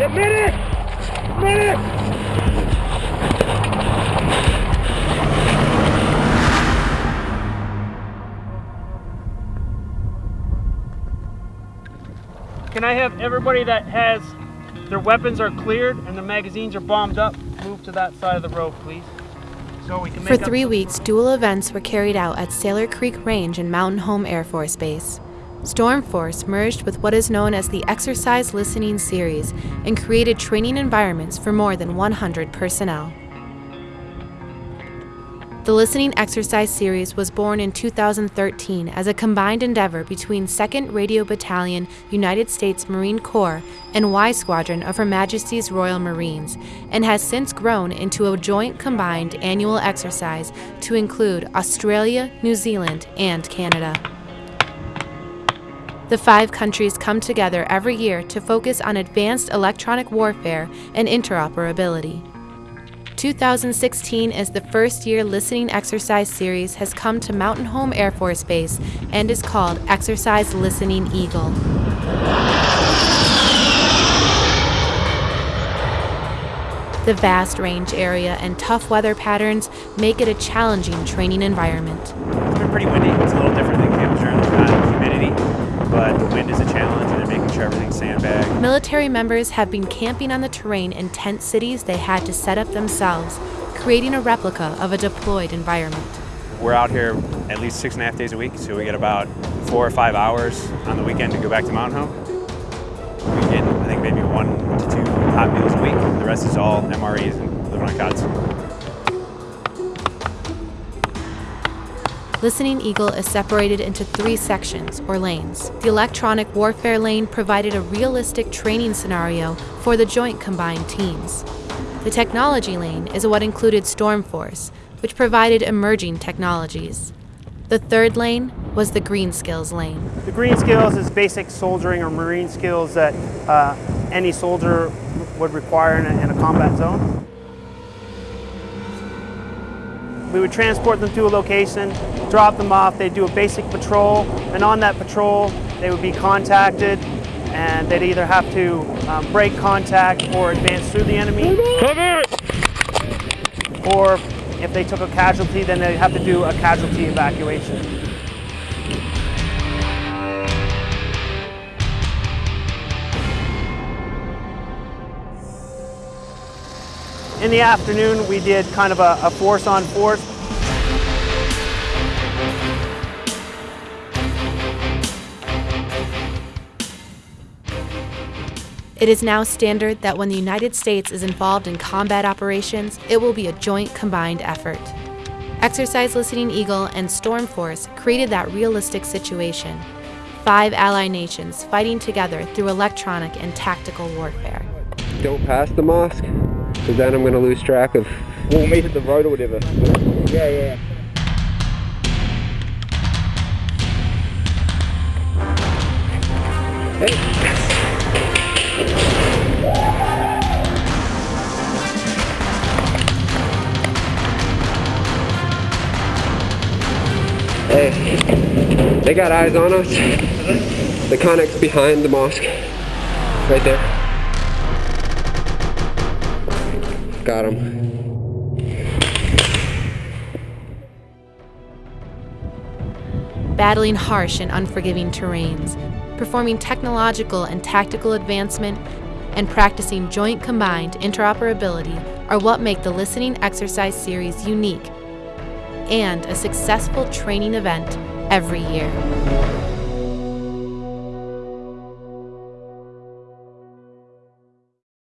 Can I have everybody that has their weapons are cleared and the magazines are bombed up move to that side of the road, please? So For three weeks, dual events were carried out at Saylor Creek Range and Mountain Home Air Force Base. Storm Force merged with what is known as the Exercise Listening Series and created training environments for more than 100 personnel. The Listening Exercise Series was born in 2013 as a combined endeavor between 2nd Radio Battalion, United States Marine Corps, and Y Squadron of Her Majesty's Royal Marines, and has since grown into a joint combined annual exercise to include Australia, New Zealand, and Canada. The five countries come together every year to focus on advanced electronic warfare and interoperability. 2016 is the first year listening exercise series has come to Mountain Home Air Force Base and is called Exercise Listening Eagle. The vast range area and tough weather patterns make it a challenging training environment. It's been pretty windy. It's a little different than Camp Lejeune. But the wind is a challenge and then making sure everything's sandbagged. Military members have been camping on the terrain in tent cities they had to set up themselves, creating a replica of a deployed environment. We're out here at least six and a half days a week, so we get about four or five hours on the weekend to go back to Mountain Home. We get, I think, maybe one to two hot meals a week. The rest is all MREs and living on cots. Listening Eagle is separated into three sections, or lanes. The electronic warfare lane provided a realistic training scenario for the joint combined teams. The technology lane is what included Storm Force, which provided emerging technologies. The third lane was the Green Skills lane. The green skills is basic soldiering or marine skills that uh, any soldier would require in a, in a combat zone. We would transport them to a location, drop them off, they'd do a basic patrol, and on that patrol they would be contacted and they'd either have to um, break contact or advance through the enemy. Cover! Or if they took a casualty, then they'd have to do a casualty evacuation. In the afternoon, we did kind of a, a force on force. It is now standard that when the United States is involved in combat operations, it will be a joint combined effort. Exercise Listening Eagle and Storm Force created that realistic situation. Five ally nations fighting together through electronic and tactical warfare. Don't pass the mosque, because then I'm going to lose track of. We'll meet at the road or whatever. Yeah, yeah. Hey, they got eyes on us. The connect's behind the mosque. Right there. Got him. battling harsh and unforgiving terrains, performing technological and tactical advancement, and practicing joint combined interoperability are what make the Listening Exercise Series unique and a successful training event every year.